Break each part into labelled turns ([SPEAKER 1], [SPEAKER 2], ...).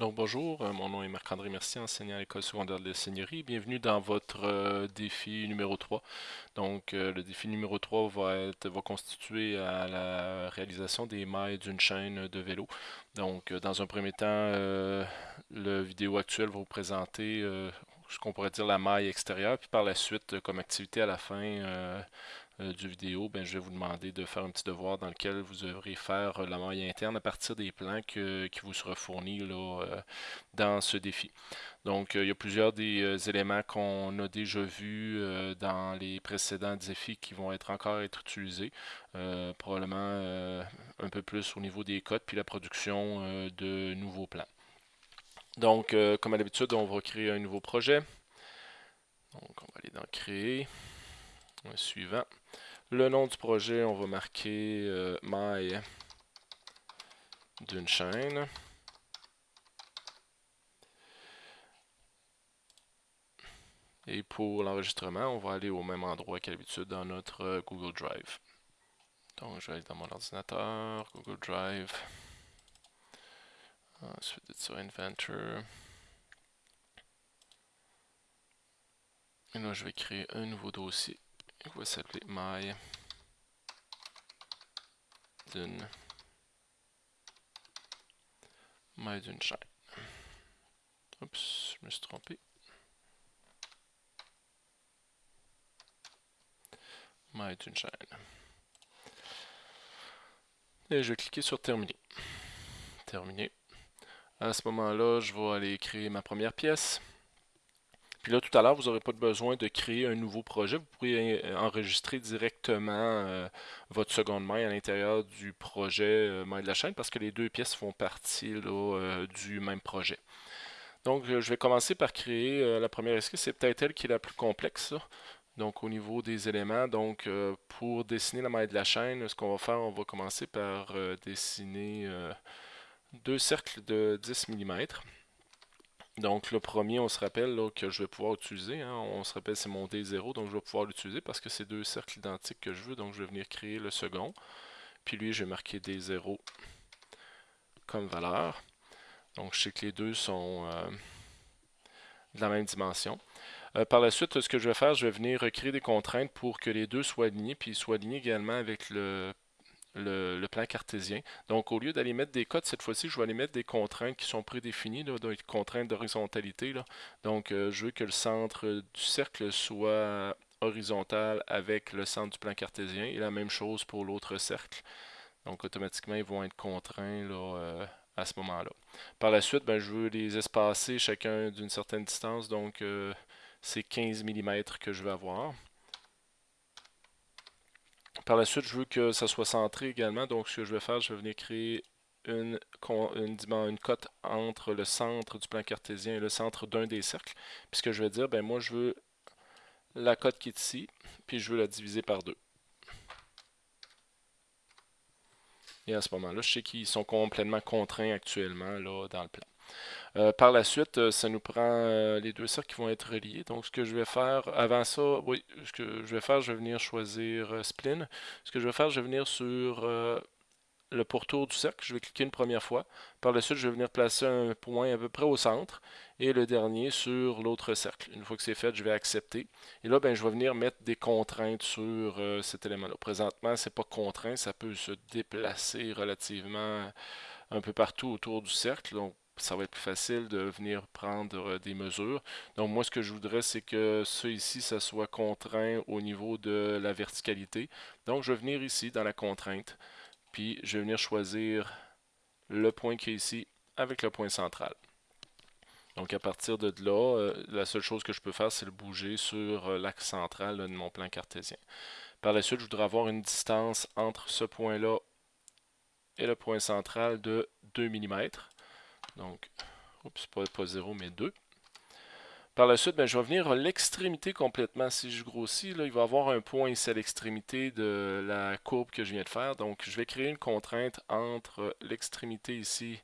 [SPEAKER 1] Donc bonjour, euh, mon nom est Marc-André Mercier, enseignant à l'école secondaire de la Seigneurie. Bienvenue dans votre euh, défi numéro 3. Donc euh, le défi numéro 3 va être va constituer à la réalisation des mailles d'une chaîne de vélo. Donc dans un premier temps, le vidéo actuel va vous présenter ce qu'on pourrait dire la maille extérieure, puis par la suite, comme activité à la fin du vidéo, ben, je vais vous demander de faire un petit devoir dans lequel vous devrez faire la maille interne à partir des plans qui vous sera fournis là, euh, dans ce défi. Donc, euh, il y a plusieurs des éléments qu'on a déjà vus dans les précédents défis qui vont être encore être utilisés, probablement un peu plus au niveau des codes, puis la production de nouveaux plans. Donc, comme à l'habitude, on va créer un nouveau projet. Donc, on va aller dans Créer. Suivant. Le nom du projet, on va marquer euh, maille d'une chaîne. Et pour l'enregistrement, on va aller au même endroit qu'à l'habitude dans notre euh, Google Drive. Donc, je vais aller dans mon ordinateur, Google Drive. Ensuite, sur Inventor. Et là, je vais créer un nouveau dossier s'appeler maille d'une maille d'une chaîne? Oups, je me suis trompé. D'une chaîne. Et je vais cliquer sur terminer. Terminé. À ce moment-là, je vais aller créer ma première pièce. Puis là, tout à l'heure, vous n'aurez pas besoin de créer un nouveau projet. Vous pourriez euh, enregistrer directement euh, votre seconde main à l'intérieur du projet euh, main de la chaîne parce que les deux pièces font partie du même projet. Donc, je vais commencer par créer la première esquisse. C'est peut-être elle qui est la plus complexe. Donc, au niveau des éléments, donc pour dessiner la maille de la chaîne, ce qu'on va faire, on va commencer par dessiner deux cercles de 10 mm. Donc le premier, on se rappelle que je vais pouvoir utiliser. Hein. on se rappelle c'est mon D0, donc je vais pouvoir l'utiliser parce que c'est deux cercles identiques que je veux. Donc je vais venir créer le second. Puis lui, je vais marquer D0 comme valeur. Donc je sais que les deux sont euh, de la même dimension. Euh, par la suite, ce que je vais faire, je vais venir recréer des contraintes pour que les deux soient alignés, puis soient alignés également avec le le, plan cartésien. Donc, au lieu d'aller mettre des codes, cette fois-ci, je vais aller mettre des contraintes qui sont prédéfinies, là, des contraintes d'horizontalité. Donc, euh, je veux que le centre du cercle soit horizontal avec le centre du plan cartésien et la même chose pour l'autre cercle. Donc, automatiquement, ils vont être contraints là, euh, à ce moment-là. Par la suite, ben, je veux les espacer chacun d'une certaine distance. Donc, euh, c'est 15 mm que je vais avoir. Par la suite, je veux que ça soit centré également. Donc, ce que je vais faire, je vais venir créer une, une, cote entre le centre du plan cartésien et le centre d'un des cercles. Puis ce que je vais dire, ben moi, je veux la cote qui est ici, puis je veux la diviser par deux. Et à ce moment-là, je sais qu'ils sont complètement contraints actuellement là, dans le plan. Euh, par la suite, euh, ça nous prend euh, les deux cercles qui vont être reliés. Donc, ce que je vais faire, avant ça, oui, ce que je vais faire, je vais venir choisir Spline. Ce que je vais faire, je vais venir sur le pourtour du cercle. Je vais cliquer une première fois. Par la suite, je vais venir placer un point à peu près au centre et le dernier sur l'autre cercle. Une fois que c'est fait, je vais accepter. Et là, ben, je vais venir mettre des contraintes sur cet élément-là. Présentement, c'est pas contraint, ça peut se déplacer relativement un peu partout autour du cercle. Donc, ça va être plus facile de venir prendre euh, des mesures. Donc moi, ce que je voudrais, c'est que ça ici, ça soit contraint au niveau de la verticalité. Donc je vais venir ici dans la contrainte, puis je vais venir choisir le point qui est ici avec le point central. Donc à partir de là, euh, la seule chose que je peux faire, c'est le bouger sur euh, l'axe central de mon plan cartésien. Par la suite, je voudrais avoir une distance entre ce point-là et le point central de 2 mm. Donc, oups, pas, pas 0, mais 2. Par la suite, ben, je vais venir à l'extrémité complètement. Si je grossis, là, il va y avoir un point ici à l'extrémité de la courbe que je viens de faire. Donc, je vais créer une contrainte entre l'extrémité ici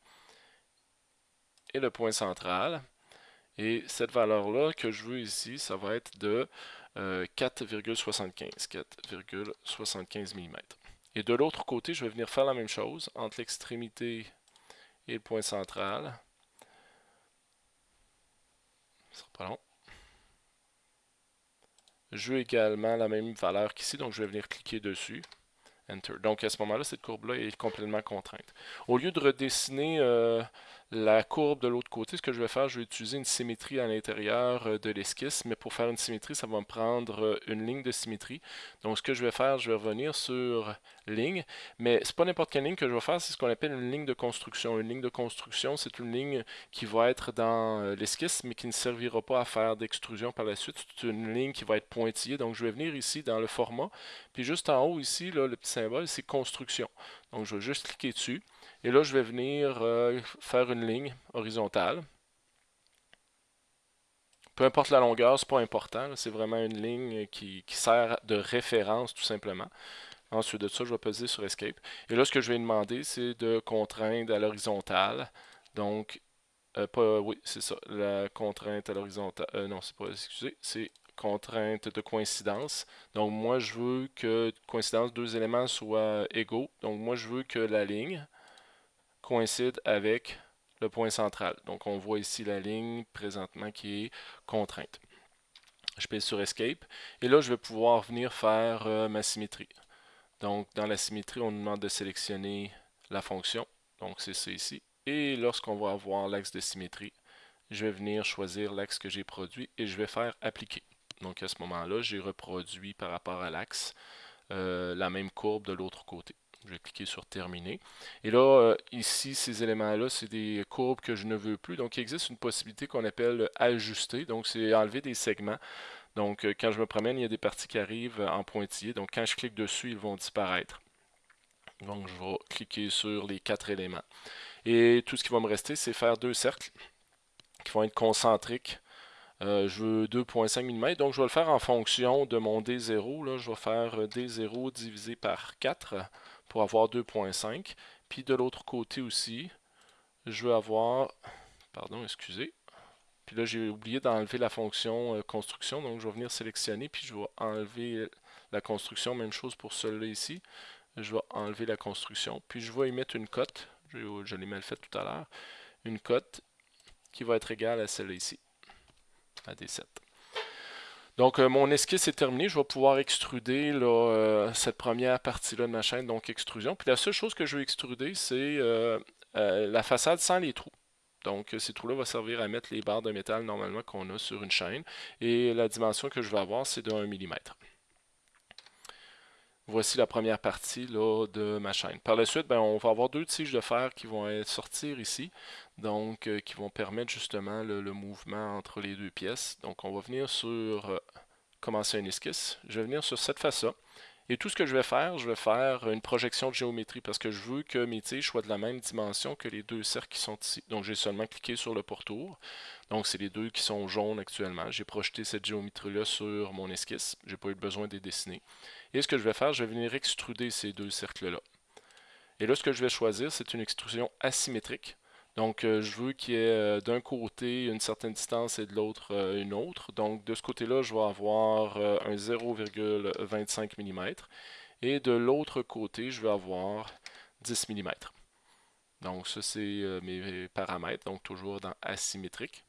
[SPEAKER 1] et le point central. Et cette valeur-là que je veux ici, ça va être de 4,75 euh, 4,75 mm. Et de l'autre côté, je vais venir faire la même chose entre l'extrémité le point central. Ce sera pas long. Je veux également la même valeur qu'ici, donc je vais venir cliquer dessus. Enter. Donc à ce moment-là, cette courbe-là est complètement contrainte. Au lieu de redessiner euh, la courbe de l'autre côté, ce que je vais faire, je vais utiliser une symétrie à l'intérieur euh, de l'esquisse, mais pour faire une symétrie, ça va me prendre euh, une ligne de symétrie. Donc ce que je vais faire, je vais revenir sur ligne, mais c'est pas n'importe quelle ligne que je vais faire, c'est ce qu'on appelle une ligne de construction. Une ligne de construction, c'est une ligne qui va être dans euh, l'esquisse, mais qui ne servira pas à faire d'extrusion par la suite. C'est une ligne qui va être pointillée. Donc je vais venir ici dans le format, puis juste en haut ici, le petit symbole, c'est construction. Donc je vais juste cliquer dessus. Et là, je vais venir euh, faire une ligne horizontale. Peu importe la longueur, c'est pas important. C'est vraiment une ligne qui, sert de référence tout simplement. Ensuite de ça, je vais peser sur Escape. Et là, ce que je vais demander, c'est de contraindre à l'horizontale. Donc, euh, pas, oui, c'est ça, la contrainte à l'horizontale. Euh, non, c'est pas, excusez, c'est contrainte de coïncidence. Donc, moi, je veux que coïncidence, deux éléments soient égaux. Donc, moi, je veux que la ligne coïncide avec le point central. Donc on voit ici la ligne présentement qui est contrainte. Je pèse sur Escape et là je vais pouvoir venir faire euh, ma symétrie. Donc dans la symétrie, on nous demande de sélectionner la fonction. Donc c'est ça ici. Et lorsqu'on va avoir l'axe de symétrie, je vais venir choisir l'axe que j'ai produit et je vais faire appliquer. Donc à ce moment-là, j'ai reproduit par rapport à l'axe euh, la même courbe de l'autre côté. Je vais cliquer sur terminer. Et là, euh, ici, ces éléments-là, c'est des courbes que je ne veux plus. Donc, il existe une possibilité qu'on appelle ajuster. Donc, c'est enlever des segments. Donc, euh, quand je me promène, il y a des parties qui arrivent en pointillé. Donc, quand je clique dessus, ils vont disparaître. Donc, je vais cliquer sur les quatre éléments. Et tout ce qui va me rester, c'est faire deux cercles qui vont être concentriques. Euh, je veux 2.5 mm, donc je vais le faire en fonction de mon D0. Là, je vais faire D0 divisé par 4 pour avoir 2.5. Puis de l'autre côté aussi, je veux avoir, pardon, excusez. Puis là, j'ai oublié d'enlever la fonction euh, construction, donc je vais venir sélectionner, puis je vais enlever la construction, même chose pour celui-là ici. Je vais enlever la construction, puis je vais y mettre une cote, je, l'ai mal fait tout à l'heure, une cote qui va être égale à celle-là ici, à D7. Donc, euh, mon esquisse est terminé. Je vais pouvoir extruder euh, cette première partie-là de ma chaîne, donc extrusion. Puis la seule chose que je vais extruder, c'est euh, la façade sans les trous. Donc, ces trous-là vont servir à mettre les barres de métal normalement qu'on a sur une chaîne. Et la dimension que je vais avoir, c'est de 1 mm. Voici la première partie là, de ma chaîne. Par la suite, ben, on va avoir deux tiges de fer qui vont sortir ici, donc euh, qui vont permettre justement le, mouvement entre les deux pièces. Donc on va venir sur euh, commencer un esquisse. Je vais venir sur cette face-là. Et tout ce que je vais faire, je vais faire une projection de géométrie parce que je veux que mes tiges soient de la même dimension que les deux cercles qui sont ici. Donc j'ai seulement cliqué sur le pourtour. Donc c'est les deux qui sont jaunes actuellement. J'ai projeté cette géométrie-là sur mon esquisse. Je n'ai pas eu besoin de dessiner. Et ce que je vais faire, je vais venir extruder ces deux cercles-là. Et là, ce que je vais choisir, c'est une extrusion asymétrique. Donc, euh, je veux qu'il y ait euh, d'un côté une certaine distance et de l'autre euh, une autre. Donc, de ce côté-là, je vais avoir un 0,25 mm. Et de l'autre côté, je vais avoir 10 mm. Donc, ça, c'est mes paramètres. Donc, toujours dans asymétrique.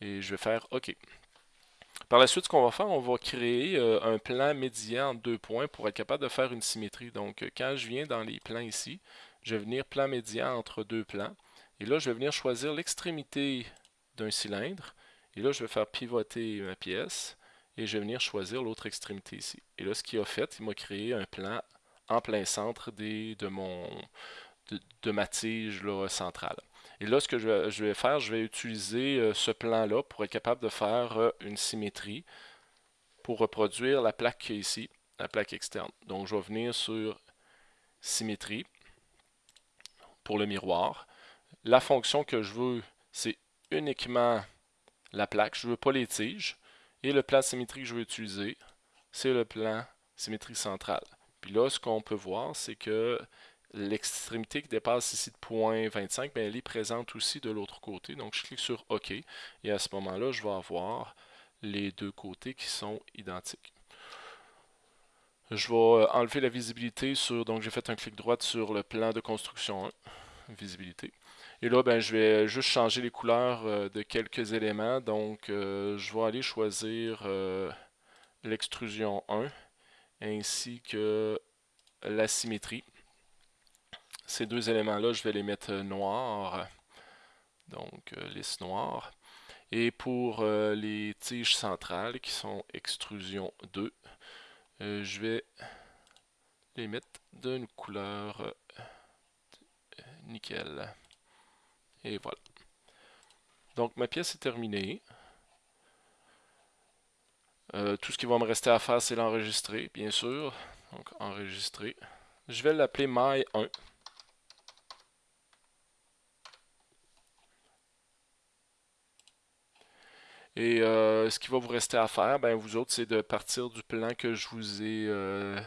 [SPEAKER 1] Et je vais faire OK. Par la suite, ce qu'on va faire, on va créer un plan médian en deux points pour être capable de faire une symétrie. Donc, quand je viens dans les plans ici, je vais venir plan médian entre deux plans. Et là, je vais venir choisir l'extrémité d'un cylindre. Et là, je vais faire pivoter ma pièce. Et je vais venir choisir l'autre extrémité ici. Et là, ce qu'il a fait, il m'a créé un plan en plein centre de, ma tige centrale. Et là, ce que je vais, faire, je vais utiliser euh, ce plan-là pour être capable de faire euh, une symétrie pour reproduire la plaque ici, la plaque externe. Donc, je vais venir sur symétrie pour le miroir. La fonction que je veux, c'est uniquement la plaque. Je ne veux pas les tiges. Et le plan symétrique que je veux utiliser, c'est le plan symétrique centrale. Puis là, ce qu'on peut voir, c'est que l'extrémité qui dépasse ici de 0.25, ben, elle est présente aussi de l'autre côté. Donc, je clique sur OK. Et à ce moment-là, je vais avoir les deux côtés qui sont identiques. Je vais enlever la visibilité sur, donc j'ai fait un clic droit sur le plan de construction 1. Visibilité. Et là, ben, je vais juste changer les couleurs de quelques éléments. Donc, je vais aller choisir l'extrusion 1 ainsi que la symétrie. Ces deux éléments-là, je vais les mettre noirs. Donc, lisse noire. Et pour les tiges centrales qui sont extrusion 2, je vais les mettre d'une couleur nickel. Et voilà. Donc ma pièce est terminée. Euh, tout ce qui va me rester à faire, c'est l'enregistrer, bien sûr. Donc enregistrer. Je vais l'appeler My 1. Et euh, ce qui va vous rester à faire, ben, vous autres, c'est de partir du plan que je vous ai euh,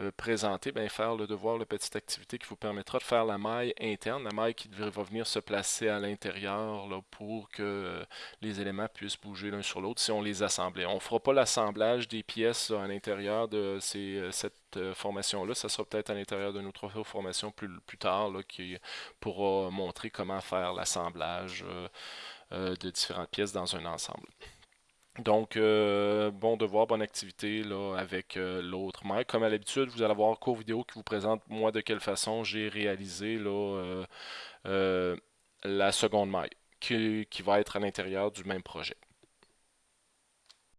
[SPEAKER 1] euh, présenter, bien, faire le devoir, la petite activité qui vous permettra de faire la maille interne, la maille qui va venir se placer à l'intérieur pour que euh, les éléments puissent bouger l'un sur l'autre si on les assemblait. On ne fera pas l'assemblage des pièces à l'intérieur de euh, cette formation-là, ça sera peut-être à l'intérieur de notre formation plus, plus tard qui pourra montrer comment faire l'assemblage de différentes pièces dans un ensemble. Donc, euh, bon devoir, bonne activité avec euh, l'autre maille. Comme à l'habitude, vous allez avoir un court vidéo qui vous présente moi de quelle façon j'ai réalisé euh, la seconde maille qui va être à l'intérieur du même projet.